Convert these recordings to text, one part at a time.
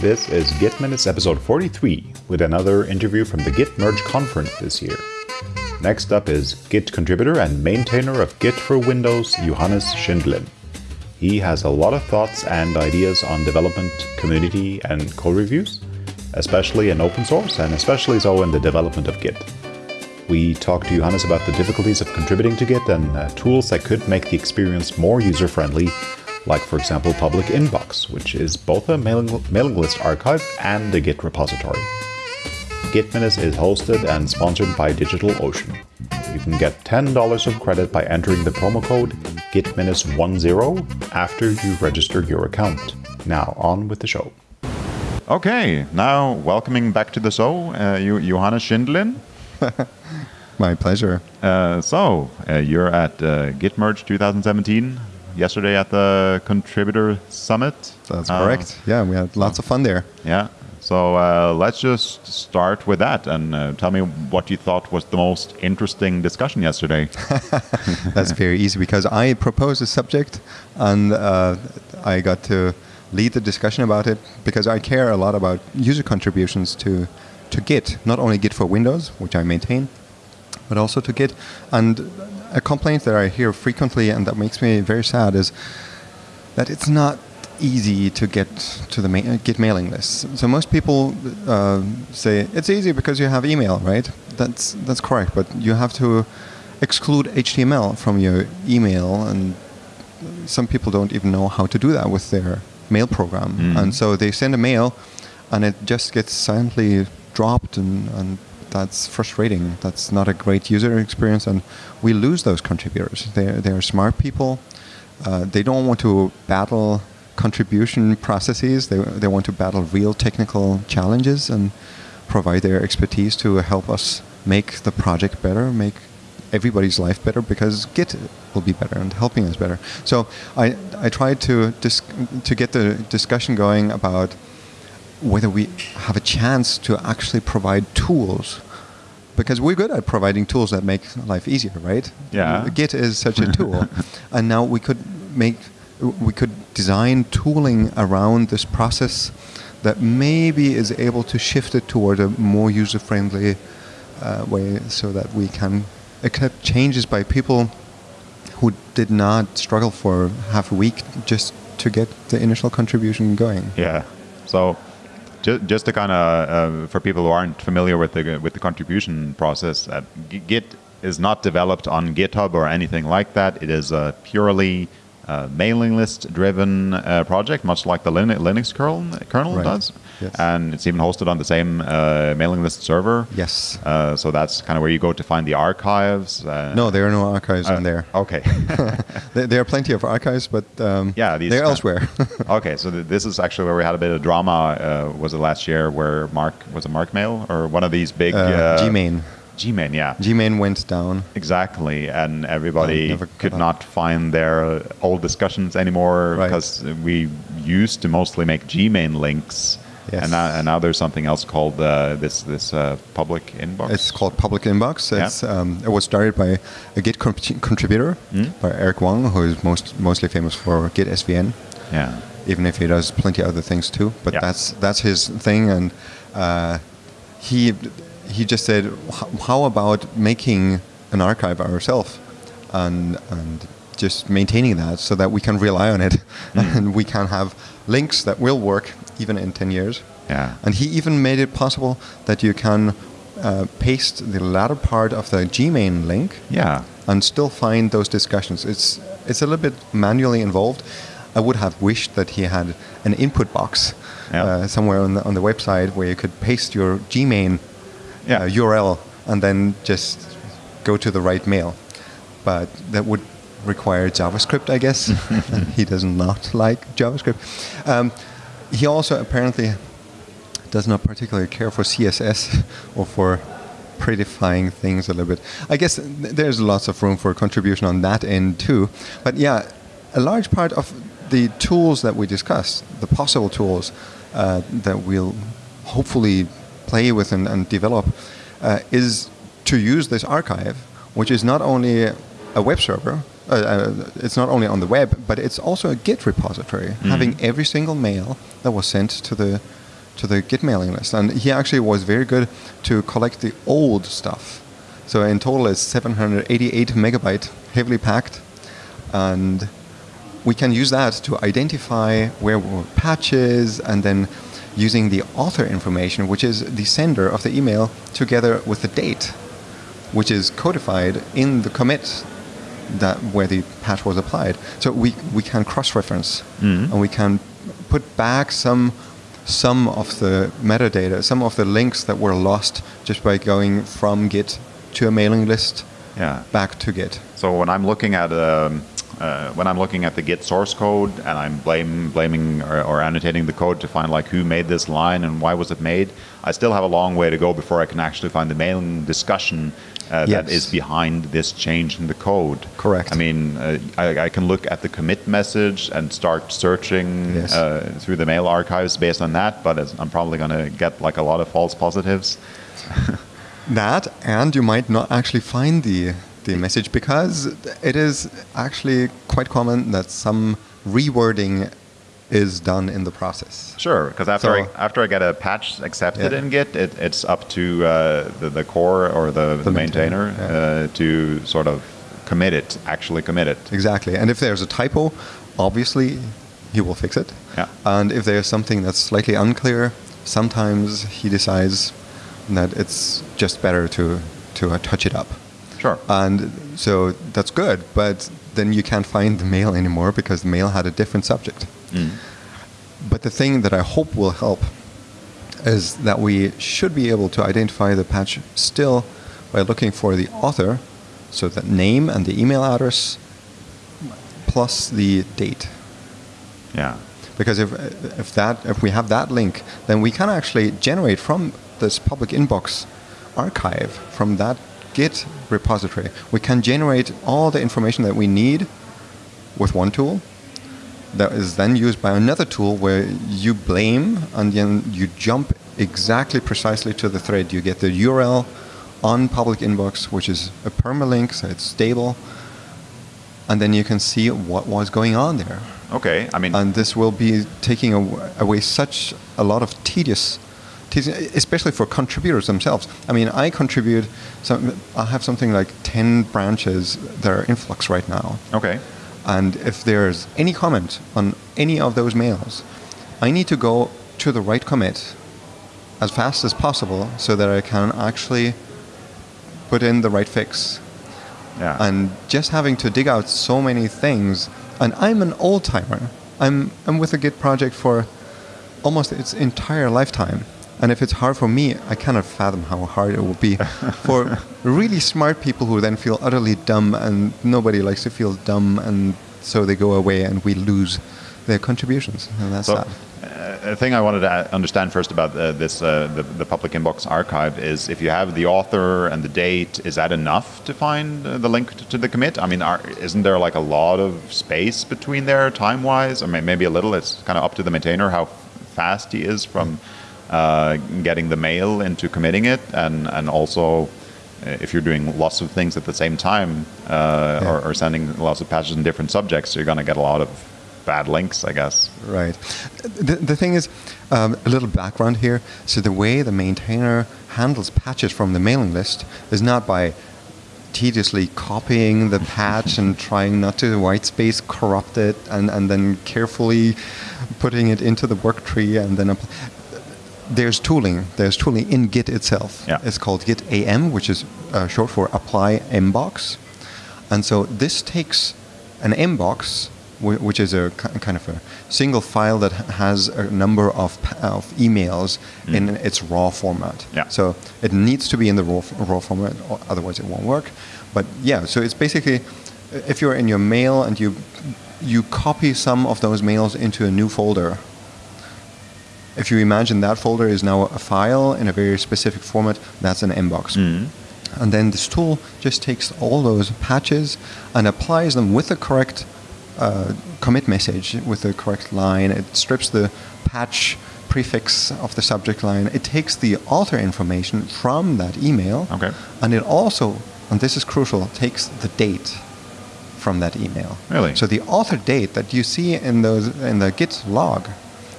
This is Git Minutes episode 43 with another interview from the Git Merge conference this year. Next up is Git contributor and maintainer of Git for Windows, Johannes Schindelin. He has a lot of thoughts and ideas on development, community, and code reviews, especially in open source and especially so in the development of Git. We talk to Johannes about the difficulties of contributing to Git and uh, tools that could make the experience more user friendly like for example Public Inbox, which is both a mailing, mailing list archive and a Git repository. Git Minutes is hosted and sponsored by DigitalOcean. You can get $10 of credit by entering the promo code GitMinutes10 after you register your account. Now on with the show. Okay, now welcoming back to the show, uh, you, Johannes Schindelin. My pleasure. Uh, so, uh, you're at uh, Gitmerge 2017 yesterday at the contributor summit. That's correct. Uh, yeah, we had lots of fun there. Yeah. So uh, let's just start with that and uh, tell me what you thought was the most interesting discussion yesterday. That's very easy because I proposed a subject and uh, I got to lead the discussion about it because I care a lot about user contributions to to Git, not only Git for Windows, which I maintain, but also to Git. And a complaint that I hear frequently and that makes me very sad is that it's not easy to get to the ma- Git mailing list. So most people uh, say it's easy because you have email, right? That's that's correct, but you have to exclude HTML from your email, and some people don't even know how to do that with their mail program, mm. and so they send a mail, and it just gets silently dropped and, and that's frustrating. That's not a great user experience, and we lose those contributors. They're, they're smart people. Uh, they don't want to battle contribution processes. They, they want to battle real technical challenges and provide their expertise to help us make the project better, make everybody's life better because Git will be better and helping us better. So I, I tried to, to get the discussion going about whether we have a chance to actually provide tools because we're good at providing tools that make life easier, right? Yeah. Git is such a tool, and now we could make we could design tooling around this process that maybe is able to shift it toward a more user-friendly uh, way, so that we can accept changes by people who did not struggle for half a week just to get the initial contribution going. Yeah. So just, just to kind of uh, for people who aren't familiar with the with the contribution process, uh, Git is not developed on GitHub or anything like that. It is a purely uh, mailing list driven uh, project, much like the Linux, Linux kernel, kernel right. does. Yes. And it's even hosted on the same uh, mailing list server. Yes. Uh, so that's kind of where you go to find the archives. Uh, no, there are no archives on there. Okay. there, are plenty of archives, but um, yeah, they're elsewhere. okay, so th this is actually where we had a bit of drama. was it last year where Mark was a Mark Mail or one of these big Gmane. Gmane, yeah. Gmane went down. Exactly, and everybody could not find their old discussions anymore right. because we used to mostly make Gmane links. Yes. And, now, and now there's something else called uh, this this uh, public inbox. It's called public inbox. It's, yeah. um, it was started by a Git contributor mm? by Eric Wong, who is most mostly famous for Git SVN. Yeah. Even if he does plenty of other things too, but yeah. that's that's his thing, and uh, he he just said, "How about making an archive ourselves and and just maintaining that so that we can rely on it mm. and we can have links that will work even in 10 years." Yeah. And he even made it possible that you can uh, paste the latter part of the Gmane link. Yeah. And still find those discussions. It's it's a little bit manually involved. I would have wished that he had an input box yeah. uh, somewhere on the, on the website where you could paste your Gmane yeah. uh, URL and then just go to the right mail. But that would require JavaScript, I guess. he does not like JavaScript. Um, he also apparently does not particularly care for CSS or for prettifying things a little bit. I guess there's lots of room for contribution on that end too. But yeah, a large part of the tools that we discussed, the possible tools uh, that we'll hopefully play with and, and develop uh, is to use this archive, which is not only a web server, uh, uh, it's not only on the web, but it's also a Git repository, mm. having every single mail that was sent to the to the Git mailing list. And he actually was very good to collect the old stuff. So in total, it's 788 megabyte, heavily packed, and we can use that to identify where were patches, and then using the author information, which is the sender of the email, together with the date, which is codified in the commit that where the patch was applied. So we, we can cross-reference and we can put back some some of the metadata, some of the links that were lost just by going from Git to a mailing list Yeah. back to Git. So when I'm looking at um, uh, when I'm looking at the Git source code and I'm blame, blaming or, or annotating the code to find like who made this line and why was it made, I still have a long way to go before I can actually find the mailing discussion uh, Yes. is behind this change in the code. Correct. I mean, uh, I, I can look at the commit message and start searching Yes. uh, through the mail archives based on that, but I'm probably going to get like a lot of false positives. That, and you might not actually find the, the message because it is actually quite common that some rewording is done in the process. Sure, because after So- I, after I get a patch accepted Yeah. in Git, it, it's up to uh, the, the core or the, the, maintainer, maintainer, uh, to sort of commit it, actually commit it. Exactly. And if there's a typo, obviously he will fix it. Yeah. And if there's something that's slightly unclear, sometimes he decides that it's just better to, to uh, touch it up. Sure. And so that's good, but then you can't find the mail anymore because the mail had a different subject. Mm. But the thing that I hope will help is that we should be able to identify the patch still by looking for the author, so the name and the email address plus the date. yeah. Because if, if, that, if we have that link, then we can actually generate from this public inbox archive, from that Git repository, we can generate all the information that we need with one tool that is then used by another tool where you blame and then you jump exactly precisely to the thread. You get the URL on public inbox, which is a permalink, so it's stable, and then you can see what was going on there Okay. I mean, and this will be taking away such a lot of tedious, tedious, especially for contributors themselves. I mean, I contribute. Some, I have something like ten branches that are in flux right now, okay. and if there's any comment on any of those mails, I need to go to the right commit as fast as possible so that I can actually put in the right fix Yeah. and just having to dig out so many things. And I'm an old timer. I'm I'm with the Git project for almost its entire lifetime. And if it's hard for me, I cannot fathom how hard it will be for really smart people who then feel utterly dumb, and nobody likes to feel dumb, and so they go away, and we lose their contributions, and that's So, sad. uh, a thing I wanted to understand first about uh, this, uh, the, the public inbox archive is if you have the author and the date, is that enough to find uh, the link to, to the commit? I mean, are, isn't there like a lot of space between there time-wise? Or may, maybe a little. It's kind of up to the maintainer how fast he is from uh, getting the mail into committing it, and and also. uh, If you're doing lots of things at the same time, uh, or, or sending lots of patches in different subjects, you're going to get a lot of bad links, I guess. Right. The, the thing is, um, a little background here. So the way the maintainer handles patches from the mailing list is not by tediously copying the patch and trying not to white space corrupt it and, and then carefully putting it into the work tree and then apply. There's tooling there's tooling in git itself Yeah. it's called git am which is uh, short for apply mbox and so this takes an mbox whi- which is a kind of a single file that has a number of, of emails in its raw format. Yeah. So it needs to be in the raw, raw format, or otherwise it won't work. But yeah, so it's basically if you're in your mail and you you copy some of those mails into a new folder. If you imagine that folder is now a file in a very specific format, that's an mbox. And then this tool just takes all those patches and applies them with the correct uh, commit message, with the correct line. It strips the patch prefix of the subject line. It takes the author information from that email. Okay. And it also, and this is crucial, takes the date from that email. Really? So the author date that you see in those in the Git log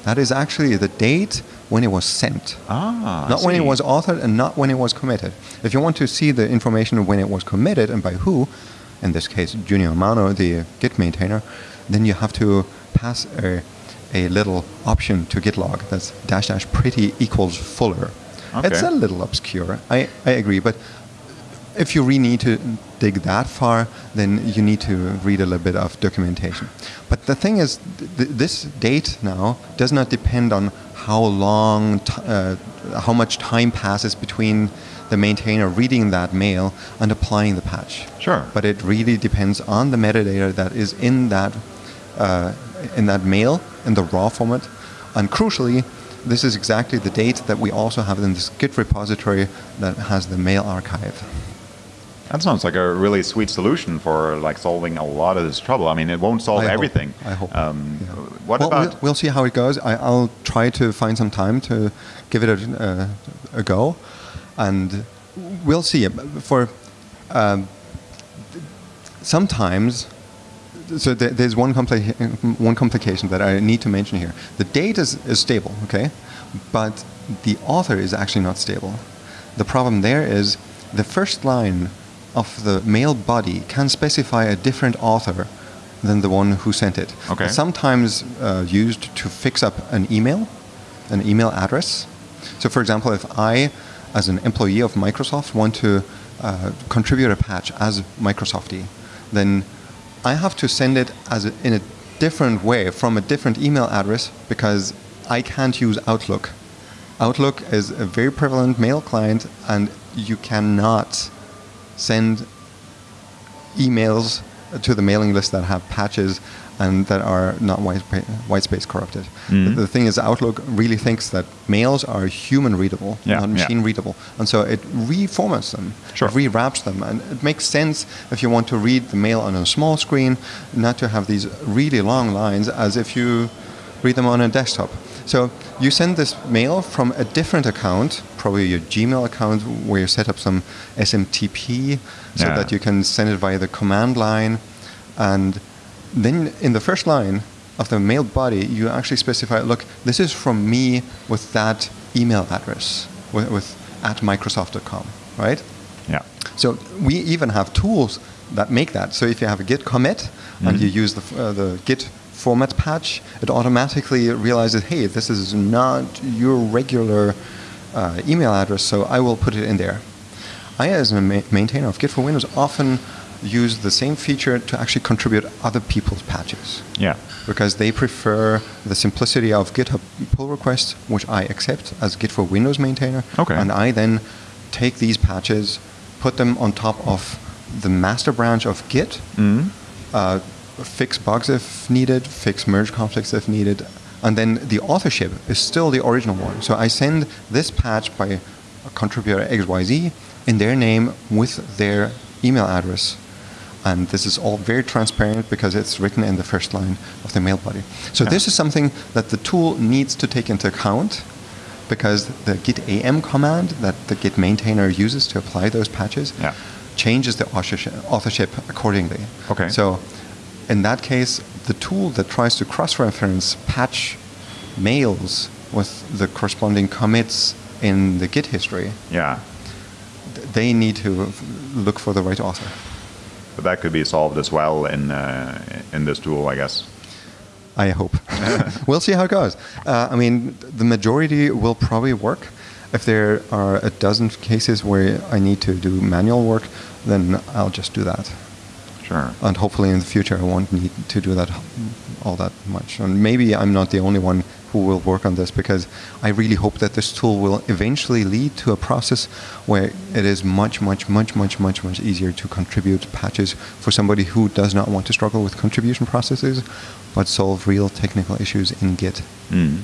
That is actually the date when it was sent. Ah, not when it was authored and not when it was committed. If you want to see the information when it was committed and by who, in this case Junio Hamano, the Git maintainer, then you have to pass a, a little option to git log that's dash dash pretty equals fuller. It's a little obscure, I, I agree, but if you really need to dig that far, then you need to read a little bit of documentation. But the thing is, th- this date now does not depend on how long, uh, how much time passes between the maintainer reading that mail and applying the patch. Sure. But it really depends on the metadata that is in that uh, in that mail in the raw format, and crucially. This is exactly the date that we also have in this Git repository that has the mail archive. That sounds like a really sweet solution for like solving a lot of this trouble. I mean, it won't solve I hope- everything. I hope. Um, Yeah. What well, about? We'll, we'll see how it goes. I, I'll try to find some time to give it a, uh, a go, and we'll see. For um, sometimes, so there, there's one, compli- one complication that I need to mention here. The date is, is stable, okay, but the author is actually not stable. The problem there is the first line of the mail body can specify a different author than the one who sent it. Okay. It's sometimes uh, used to fix up an email, an email address. So, for example, if I, as an employee of Microsoft, want to uh, contribute a patch as Microsofty, then I have to send it as a, in a different way from a different email address because I can't use Outlook. Outlook is a very prevalent mail client, and you cannot send emails to the mailing list that have patches and that are not white, white space corrupted. Mhm. The, the thing is, Outlook really thinks that mails are human readable, Yeah, not yeah. machine readable. And so it reformats them, Sure. rewraps them. And it makes sense if you want to read the mail on a small screen, not to have these really long lines as if you read them on a desktop. So you send this mail from a different account, probably your Gmail account, where you set up some SMTP so Yeah. that you can send it via the command line. And then in the first line of the mail body, you actually specify, look, this is from me with that email address, with, with at Microsoft.com, right? yeah. So we even have tools that make that. So if you have a Git commit and you use the, uh, the Git format patch, it automatically realizes, hey, this is not your regular uh, email address, so I will put it in there. I, as a ma- maintainer of Git for Windows, often use the same feature to actually contribute other people's patches Yeah. because they prefer the simplicity of GitHub pull requests, which I accept as Git for Windows maintainer. Okay. And I then take these patches, put them on top of the master branch of Git, Mhm. uh, fix bugs if needed, fix merge conflicts if needed, and then the authorship is still the original one. So I send this patch by a contributor XYZ in their name with their email address. And this is all very transparent because it's written in the first line of the mail body. So Yeah. this is something that the tool needs to take into account because the git am command that the git maintainer uses to apply those patches Yeah. changes the authorship, authorship accordingly. Okay. So in that case, the tool that tries to cross-reference patch mails with the corresponding commits in the Git history, Yeah. th- they need to look for the right author. But that could be solved as well in uh, in this tool, I guess. I hope. we'll see how it goes. Uh, I mean, the majority will probably work. If there are a dozen cases where I need to do manual work, then I'll just do that. Sure. and hopefully in the future I won't need to do that all that much. And maybe I'm not the only one who will work on this because I really hope that this tool will eventually lead to a process where it is much, much, much, much, much, much easier to contribute patches for somebody who does not want to struggle with contribution processes, but solve real technical issues in Git. Mm.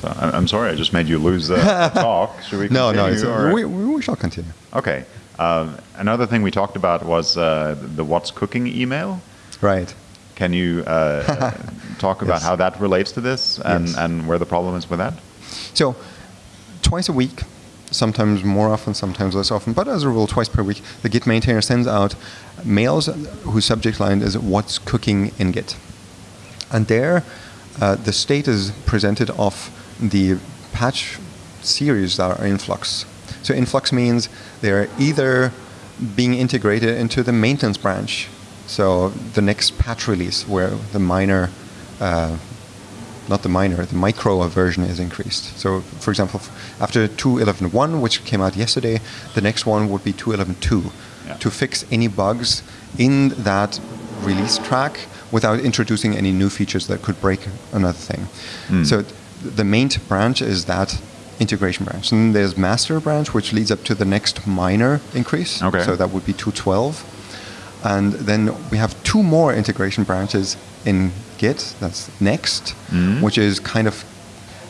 So, I'm sorry, I just made you lose the talk. Should we continue? No, no, we we shall continue. Okay. Um, another thing we talked about was uh, the what's cooking email. Right. Can you uh, talk about Yes. how that relates to this and, Yes. and where the problem is with that? So, twice a week, sometimes more often, sometimes less often, but as a rule, twice per week, the Git maintainer sends out mails whose subject line is "What's cooking in Git," and there, uh, the state is presented of the patch series that are in flux. So influx means they're either being integrated into the maintenance branch, so the next patch release where the minor, uh, not the minor, the micro version is increased. So for example, after 2.11.1, which came out yesterday, the next one would be 2.11.2 Yeah. to fix any bugs in that release track without introducing any new features that could break another thing. So the main branch is that integration branch. And then there's master branch, which leads up to the next minor increase. Okay. So that would be 212. And then we have two more integration branches in Git. That's next, mm-hmm. which is kind of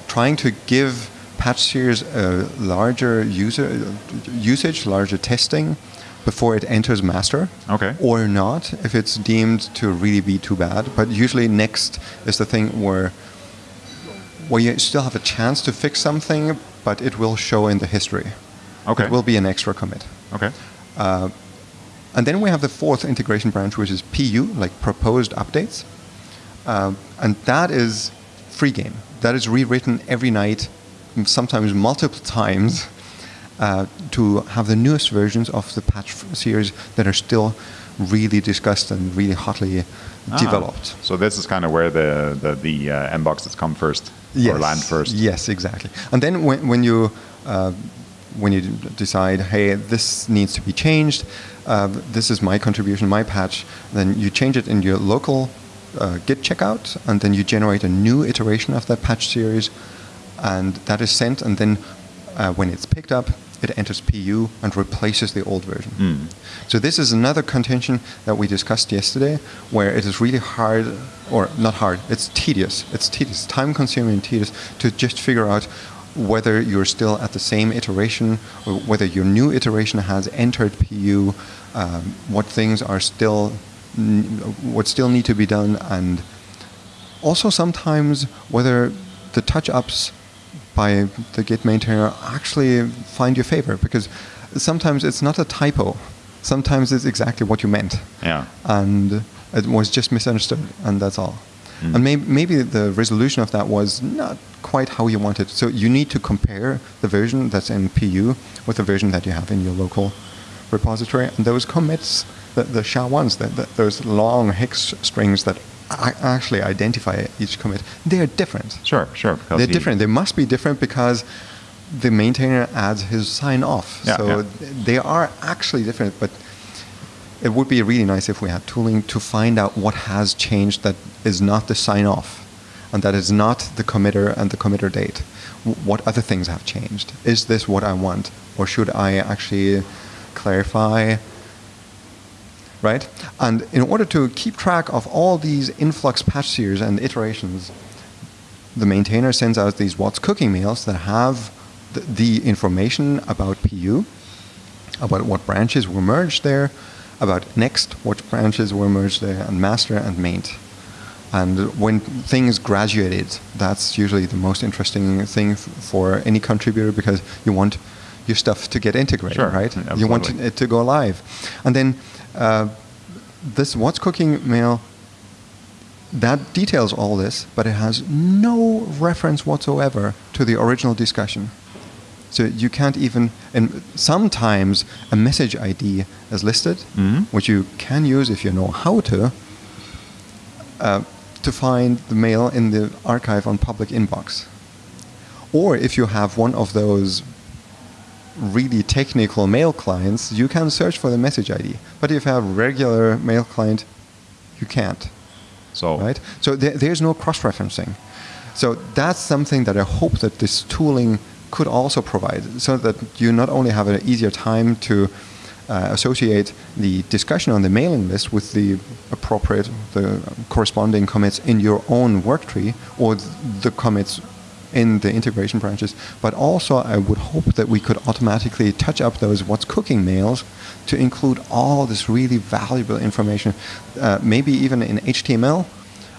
trying to give patch series a larger user usage, larger testing before it enters master. Okay. Or not, if it's deemed to really be too bad. But usually next is the thing where where you still have a chance to fix something, but it will show in the history. Okay. It will be an extra commit. Okay. And then we have the fourth integration branch, which is PU, like proposed updates. Um, and that is free game. That is rewritten every night, sometimes multiple times, uh, to have the newest versions of the patch series that are still really discussed and really hotly Ah. developed. So this is kind of where the the, the uh, M boxes come first or land first. Yes, exactly. And then when, when you uh, when you decide, hey, this needs to be changed, uh, this is my contribution, my patch, then you change it in your local uh, Git checkout, and then you generate a new iteration of that patch series, and that is sent, and then uh, when it's picked up, it enters PU and replaces the old version. Hmm. So this is another contention that we discussed yesterday, where it is really hard, or not hard, it's tedious. It's tedious, time-consuming and tedious to just figure out whether you're still at the same iteration, or whether your new iteration has entered PU, um, what things are still, n- what still need to be done, and also sometimes whether the touch-ups by the Git maintainer actually find your favor because sometimes it's not a typo. Sometimes it's exactly what you meant. Yeah. And it was just misunderstood, and that's all. Hmm. And may- maybe the resolution of that was not quite how you wanted. So you need to compare the version that's in PU with the version that you have in your local repository. And those commits, the, the SHA-1s, the, the, those long hex strings that actually identify each commit, they are different. Sure, sure. They're different. They must be different because the maintainer adds his sign off. Yeah, so yeah. they are actually different, but it would be really nice if we had tooling to find out what has changed that is not the sign off and that is not the committer and the committer date. What other things have changed? Is this what I want? Or should I actually clarify right? And in order to keep track of all these influx patch series and iterations, the maintainer sends out these what's cooking mails that have the, the information about PU, about what branches were merged there, about next, what branches were merged there, and master and maint. And when things graduated, that's usually the most interesting thing f- for any contributor because you want your stuff to get integrated, Sure, right? You want it to go live. And then uh, this what's cooking mail that details all this, but it has no reference whatsoever to the original discussion. So you can't even, and sometimes a message ID is listed, Mhm. which you can use if you know how to, uh, to find the mail in the archive on public inbox. Or if you have one of those really technical mail clients, you can search for the message ID. But if you have regular mail client, you can't So right? So there, there's no cross-referencing. So that's something that I hope that this tooling could also provide, so that you not only have an easier time to uh, associate the discussion on the mailing list with the appropriate, the corresponding commits in your own work tree or th- the commits in the integration branches, but also I would hope that we could automatically touch up those what's cooking mails to include all this really valuable information, uh, maybe even in HTML,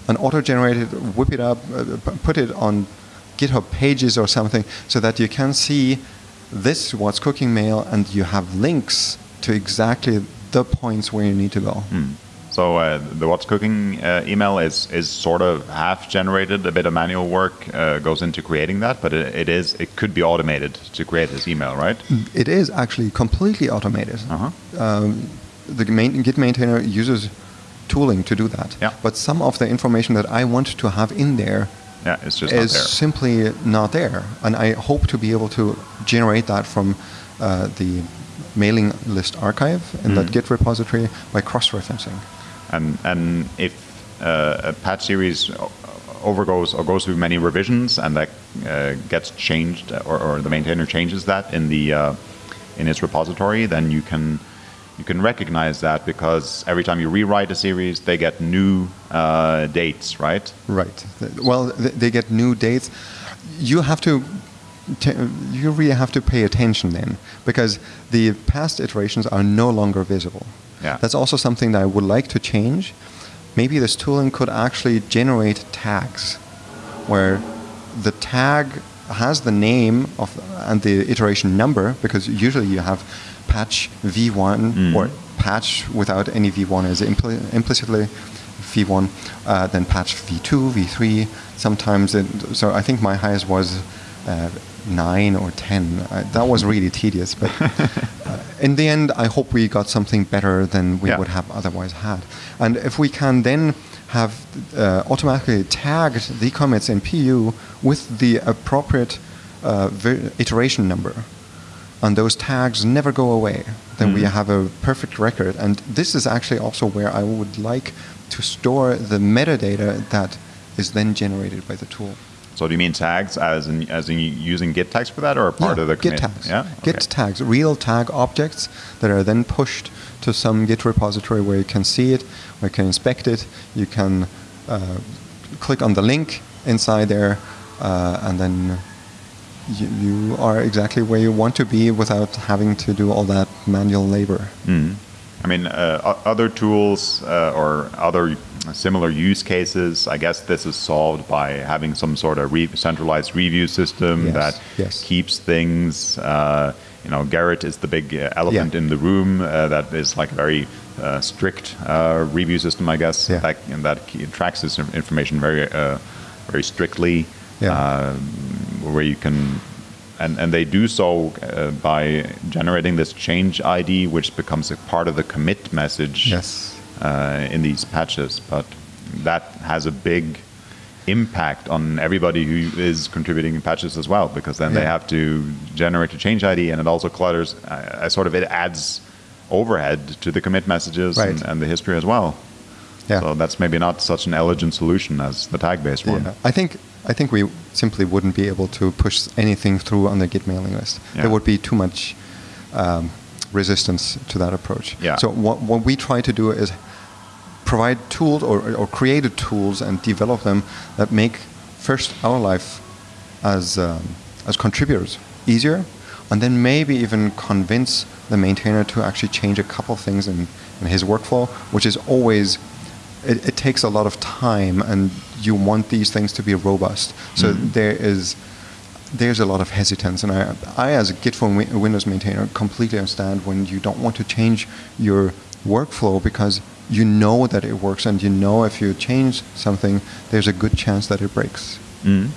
an auto-generated, whip it up, uh, put it on GitHub pages or something, so that you can see this what's cooking mail and you have links to exactly the points where you need to go. Hmm. So uh, the what's cooking uh, email is is sort of half generated. A bit of manual work uh, goes into creating that, but it, it is it could be automated to create this email, right? It is actually completely automated. Uh-huh. Um, the main, Git maintainer uses tooling to do that. Yeah. But some of the information that I want to have in there Yeah, it's just is not there. simply not there. And I hope to be able to generate that from uh, the mailing list archive in that Mhm. Git repository by cross-referencing. And and if uh, a patch series overgoes or goes through many revisions and that uh, gets changed or, or the maintainer changes that in the uh, in its repository, then you can you can recognize that because every time you rewrite a series, they get new uh, dates, right? Right. Well, they get new dates. You have to. You really have to pay attention then, because the past iterations are no longer visible. Yeah. That's also something that I would like to change. Maybe this tooling could actually generate tags, where the tag has the name of and the iteration number, because usually you have patch v1 Mm. or patch without any v1 is impli- implicitly v1, uh, then patch v2, v3. Sometimes, it, so I think my highest was uh, nine or ten. Uh, that was really tedious, but uh, in the end, I hope we got something better than we Yeah. would have otherwise had. And if we can then have uh, automatically tagged the commits in PU with the appropriate uh, iteration number, and those tags never go away, then we Mhm. have a perfect record. And this is actually also where I would like to store the metadata that is then generated by the tool. So do you mean tags as in as in using Git tags for that, or a part yeah, of the Git commit? tags. Yeah. Git tags, real tag objects that are then pushed to some Git repository where you can see it, where you can inspect it. You can uh, click on the link inside there, uh, and then you, you are exactly where you want to be without having to do all that manual labor. Mhm. I mean, uh, other tools uh, or other similar use cases, I guess this is solved by having some sort of re- centralized review system Yes, that yes. keeps things. Uh, you know, Gerrit is the big uh, elephant Yeah. in the room. Uh, that is like a very uh, strict uh, review system, I guess. Yeah. That, and that tracks this information very, uh, very strictly. Yeah. Where you can and, and they do so uh, by generating this change ID, which becomes a part of the commit message Yes. uh, in these patches. But that has a big impact on everybody who is contributing in patches as well, because then they have to generate a change ID, and it also clutters. Uh, uh, sort of it adds overhead to the commit messages Right. and, and the history as well. Yeah. So that's maybe not such an elegant solution as the tag-based one. Yeah. I think I think we simply wouldn't be able to push anything through on the Git mailing list. Yeah. There would be too much um, resistance to that approach. Yeah. So what, what we try to do is provide tools or, or created tools and develop them that make first our life as um, as contributors easier, and then maybe even convince the maintainer to actually change a couple things in, in his workflow, which is always it, it takes a lot of time, and you want these things to be robust. So Mhm. there is there's a lot of hesitance, and I, I as a Git for Win- Windows maintainer completely understand when you don't want to change your workflow because you know that it works, and you know if you change something, there's a good chance that it breaks. Mhm.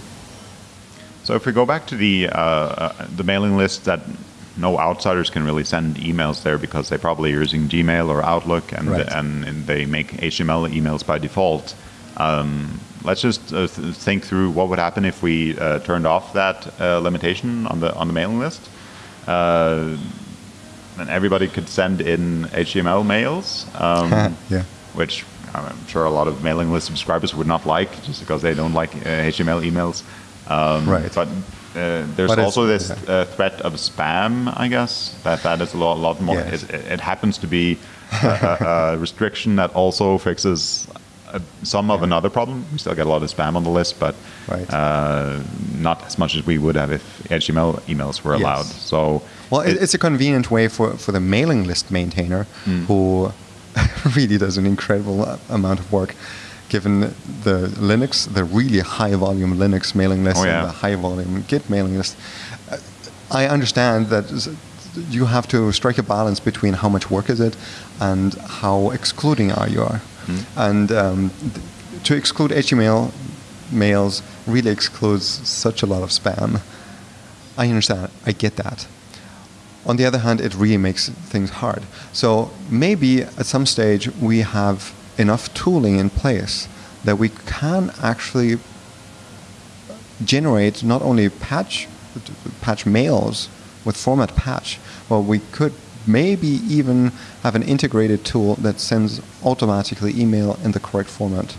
So if we go back to the uh, uh, the mailing list that no outsiders can really send emails there because they probably are using Gmail or Outlook and Right. and, and they make HTML emails by default. Um, let's just uh, th- think through what would happen if we uh, turned off that uh, limitation on the on the mailing list. Uh, and everybody could send in HTML mails. Um, yeah. which I'm sure a lot of mailing list subscribers would not like, just because they don't like uh, HTML emails. Um, Right. But uh, there's also this yeah. uh, threat of spam, I guess. That that is a lot, lot more. Yes. It, it happens to be a, a, restriction that also fixes uh, some of another problem. We still get a lot of spam on the list, but Right. uh, not as much as we would have if HTML emails were Yes. allowed. So Well, it, it- it's a convenient way for, for the mailing list maintainer who really does an incredible amount of work given the Linux, the really high volume Linux mailing list Oh, yeah. and the high volume Git mailing list. Uh, I understand that you have to strike a balance between how much work is it and how excluding are you are. And um, th- to exclude HTML mails really excludes such a lot of spam. I understand. I get that. On the other hand, it really makes things hard. So maybe at some stage we have enough tooling in place that we can actually generate not only patch patch mails with format patch, but we could maybe even have an integrated tool that sends automatically email in the correct format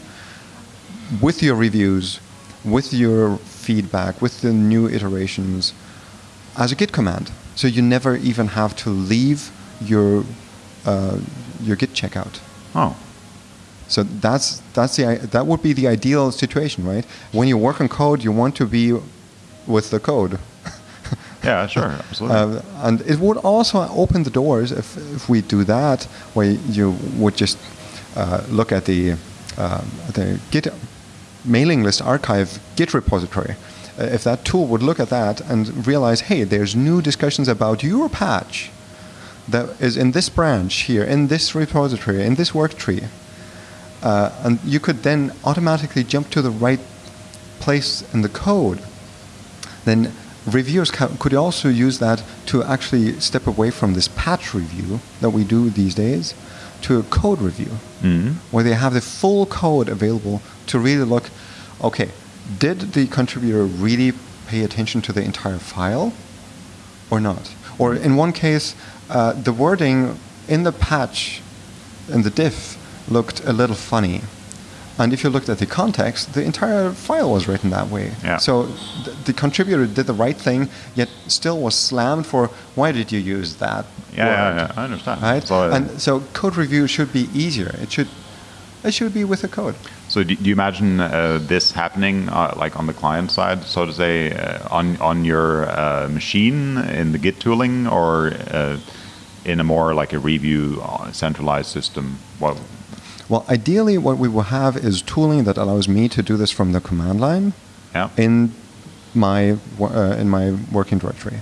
with your reviews, with your feedback, with the new iterations as a Git command. So you never even have to leave your uh, your Git checkout. Oh, So that's that's the that would be the ideal situation, right? When you work on code, you want to be with the code. yeah, sure, absolutely. Uh, and it would also open the doors if, if we do that, where you would just uh, look at the, um, the Git mailing list archive Git repository. Uh, if that tool would look at that and realize, hey, there's new discussions about your patch that is in this branch here, in this repository, in this work tree, uh, and you could then automatically jump to the right place in the code then reviewers could also use that to actually step away from this patch review that we do these days to a code review Mhm. where they have the full code available to really look okay did the contributor really pay attention to the entire file or not or in one case uh, the wording in the patch in the diff looked a little funny and if you looked at the context, the entire file was written that way. Yeah. So th- the contributor did the right thing, yet still was slammed for why did you use that? yeah, yeah, word?" yeah, I understand. Right. So, and so code review should be easier. It should, it should be with the code. So do, do you imagine uh, this happening uh, like on the client side, so to say, uh, on on your uh, machine in the Git tooling, or uh, in a more like a review uh, centralized system? Well, Well, ideally, what we will have is tooling that allows me to do this from the command line yeah, in my uh, in my working directory.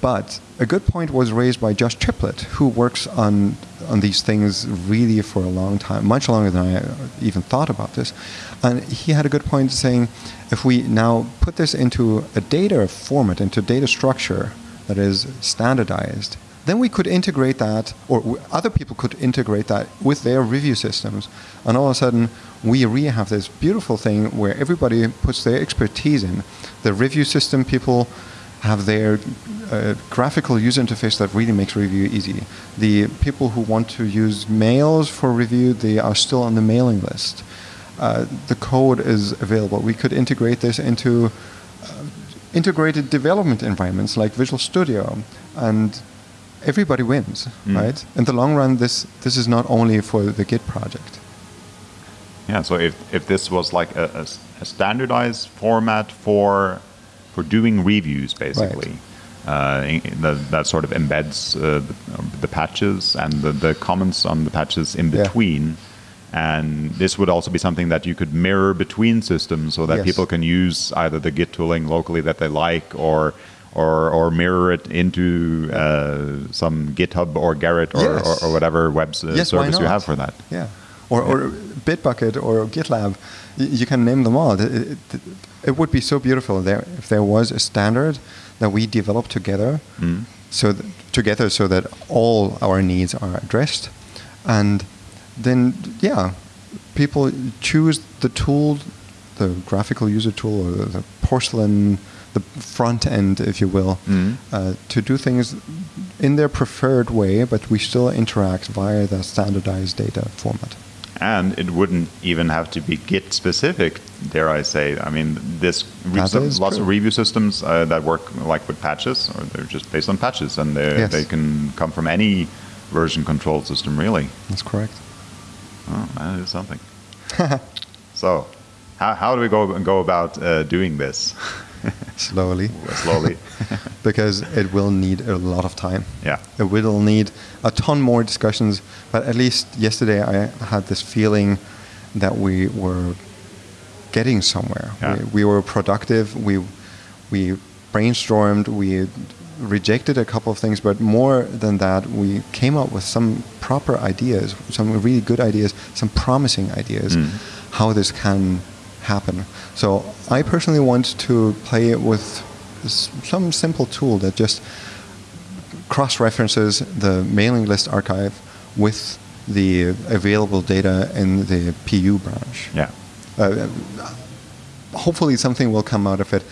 But a good point was raised by Josh Triplett, who works on on these things really for a long time, much longer than I even thought about this. And he had a good point saying, if we now put this into a data format, into data structure that is standardized, then we could integrate that, or other people could integrate that with their review systems, and all of a sudden we really have this beautiful thing where everybody puts their expertise in. The review system people have their uh, graphical user interface that really makes review easy. The people who want to use mails for review, they are still on the mailing list. Uh, the code is available. We could integrate this into uh, integrated development environments like Visual Studio, and everybody wins, Mm. right? In the long run, this this is not only for the Git project. yeah. So if if this was like a standardized format for for doing reviews, basically. Uh, in- that, that sort of embeds uh, the, the patches and the, the comments on the patches in Yeah. between. And this would also be something that you could mirror between systems so that Yes. people can use either the Git tooling locally that they like or or, or mirror it into uh, some GitHub or Gerrit or, Yes. or, or whatever web s- Yes, service you have for that. Yeah. Or, or Bitbucket or GitLab, you can name them all. It, it, it would be so beautiful there if there was a standard that we develop together, Mm. so th- together so that all our needs are addressed, and then yeah, people choose the tool, the graphical user tool or the, the porcelain, the front end, if you will, Mm. uh, to do things in their preferred way, but we still interact via the standardized data format. And it wouldn't even have to be Git specific, dare I say. I mean, this That some- is lots true. of review systems uh, that work like with patches, or they're just based on patches, and they Yes. they can come from any version control system, really. That's correct. Oh, that is something. so, how, how do we go go about uh, doing this Slowly, slowly? because it will need a lot of time. yeah. It will need a ton more discussions, but at least yesterday I had this feeling that we were getting somewhere. Yeah. We, we were productive. We we brainstormed. We rejected a couple of things, but more than that, we came up with some proper ideas, some really good ideas, some promising ideas, Mm. how this can happen. So I personally want to play with some simple tool that just cross-references the mailing list archive with the available data in the PU branch Yeah. uh, hopefully something will come out of it.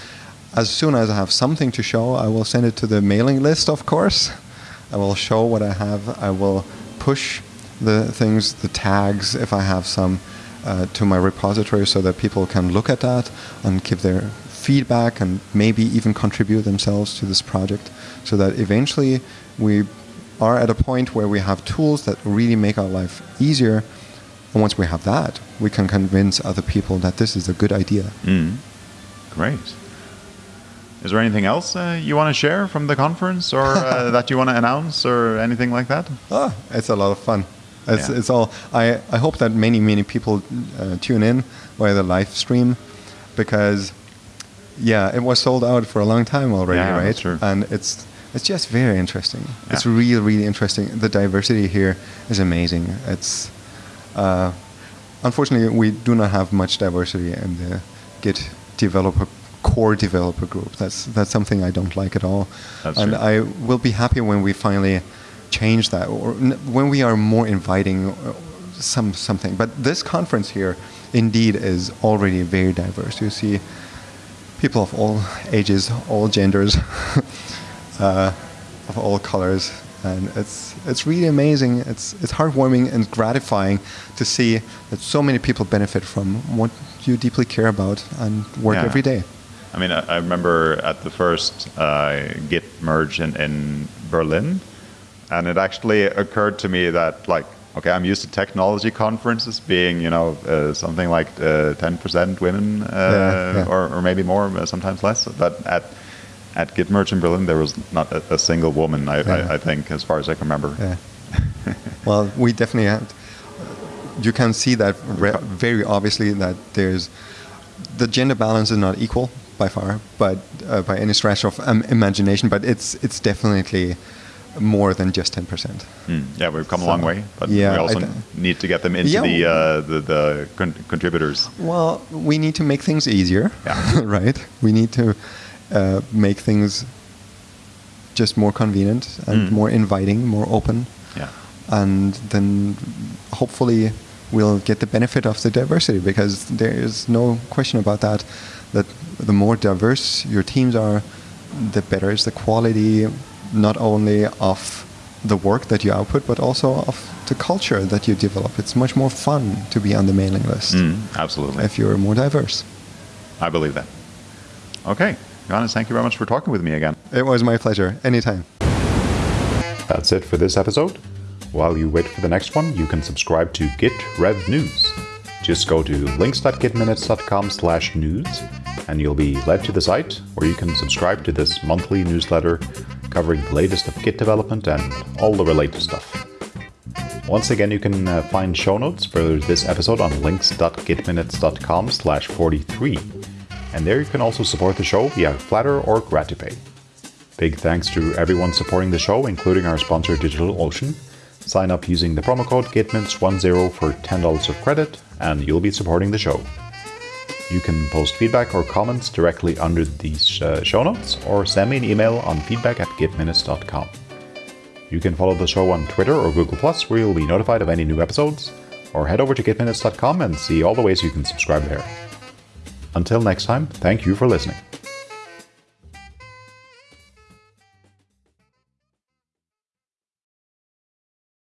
As soon as I have something to show, I will send it to the mailing list, of course. I will show what I have. I will push the things, the tags, if I have some, uh, to my repository so that people can look at that and give their feedback and maybe even contribute themselves to this project so that eventually we are at a point where we have tools that really make our life easier and once we have that, we can convince other people that this is a good idea. Mm. Great. Is there anything else uh, you want to share from the conference or uh, that you want to announce or anything like that? Ah, it's a lot of fun. It's, Yeah. it's all. I, I hope that many many people uh, tune in via the live stream, because yeah, it was sold out for a long time already, Yeah, right? And it's it's just very interesting. It's Yeah. really really interesting. The diversity here is amazing. It's uh, unfortunately we do not have much diversity in the Git developer core developer group. That's that's something I don't like at all. That's and true. I will be happy when we finally change that, or when we are more inviting, uh, some something. But this conference here, indeed, is already very diverse. You see people of all ages, all genders, uh, of all colors, and it's it's really amazing. It's it's heartwarming and gratifying to see that so many people benefit from what you deeply care about and work Yeah. every day. I mean, I, I remember at the first uh, Git merge in, in Berlin, and it actually occurred to me that, like, okay, I'm used to technology conferences being, you know, uh, something like uh, 10% women, uh, Yeah, yeah. Or, or maybe more, uh, sometimes less. But at at Git merge in Berlin, there was not a, a single woman, I, Yeah. I, I think, as far as I can remember. Yeah. well, we definitely had. You can see that very obviously that there's the gender balance is not equal by far, but uh, by any stretch of um, imagination. But it's it's definitely more than just ten percent. Hmm. Yeah, we've come a So, long way, but yeah, we also th- need to get them into Yeah. the, uh, the the con- contributors. Well, we need to make things easier, Yeah. right? We need to uh, make things just more convenient and Mm. more inviting, more open. Yeah. and then hopefully we'll get the benefit of the diversity because there is no question about that that the more diverse your teams are the better is the quality not only of the work that you output but also of the culture that you develop it's much more fun to be on the mailing list Mm, absolutely. if you're more diverse I believe that. Okay. Johannes, thank you very much for talking with me again. it was my pleasure anytime That's it for this episode. While you wait for the next one, you can subscribe to Git Rev News. Just go to links.gitminutes.com slash news and you'll be led to the site where you can subscribe to this monthly newsletter covering the latest of Git development and all the related stuff. Once again, you can uh, find show notes for this episode on links.gitminutes.com slash 43. And there you can also support the show via Flattr or Gratipay. Big thanks to everyone supporting the show, including our sponsor DigitalOcean. Sign up using the promo code GitMints10 for $10 of credit, and you'll be supporting the show. You can post feedback or comments directly under these uh, show notes, or send me an email on feedback at gitminutes.com. You can follow the show on Twitter or Google Plus, where you'll be notified of any new episodes, or head over to gitminutes.com and see all the ways you can subscribe there. Until next time, thank you for listening.